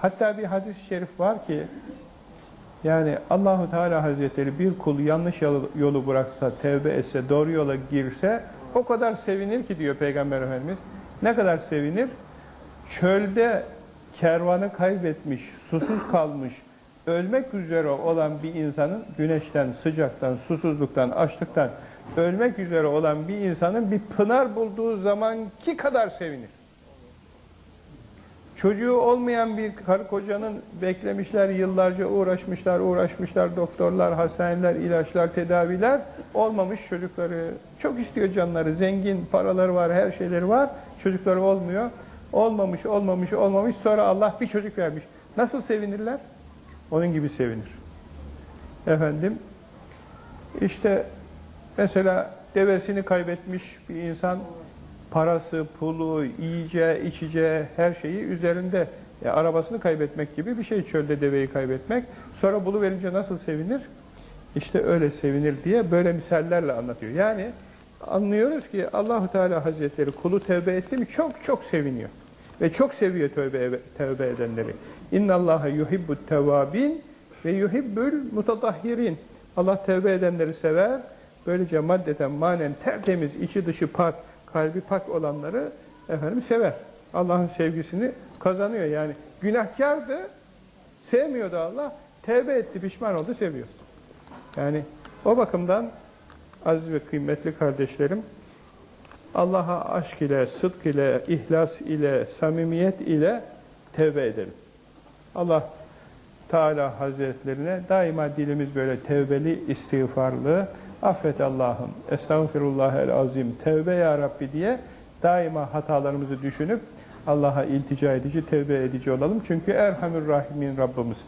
Hatta bir hadis-i şerif var ki yani Allahu Teala Hazretleri bir kul yanlış yolu, bıraksa, tevbe etse, doğru yola girse o kadar sevinir ki diyor Peygamber Efendimiz. Ne kadar sevinir? Çölde kervanı kaybetmiş, susuz kalmış, ölmek üzere olan bir insanın güneşten, sıcaktan, susuzluktan, açlıktan ölmek üzere olan bir insanın bir pınar bulduğu zamanki kadar sevinir. Çocuğu olmayan bir karı kocanın beklemişler, yıllarca uğraşmışlar, uğraşmışlar, doktorlar, hastaneler, ilaçlar, tedaviler, olmamış çocukları. Çok istiyor canları, zengin, paraları var, her şeyleri var, çocukları olmuyor. Olmamış, olmamış, olmamış, sonra Allah bir çocuk vermiş. Nasıl sevinirler? Onun gibi sevinir. Efendim, işte mesela devesini kaybetmiş bir insan, parası, pulu, yiyeceği, içeceği her şeyi üzerinde. E, arabasını kaybetmek gibi bir şey çölde deveyi kaybetmek. Sonra buluverince nasıl sevinir? İşte öyle sevinir diye böyle misallerle anlatıyor. Yani anlıyoruz ki Allahu Teala Hazretleri kulu tevbe etti mi çok çok seviniyor. Ve çok seviyor tövbe, tövbe edenleri. İnna Allaha yuhibbut tevabin ve yuhibbül mutatahhirin. Allah tevbe edenleri sever. Böylece maddeten manen tertemiz, içi dışı pak, kalbi pak olanları efendim sever. Allah'ın sevgisini kazanıyor yani. Günahkardı, sevmiyordu Allah. Tevbe etti, pişman oldu, seviyor. Yani o bakımdan aziz ve kıymetli kardeşlerim, Allah'a aşk ile, sıdk ile, ihlas ile, samimiyet ile tevbe edelim. Allah Teala Hazretlerine daima dilimiz böyle tevbeli, istiğfarlı, affet Allah'ım, estağfirullah el azim, tevbe ya Rabbi diye daima hatalarımızı düşünüp Allah'a iltica edici, tevbe edici olalım. Çünkü Erhamür Rahimin Rabbimiz.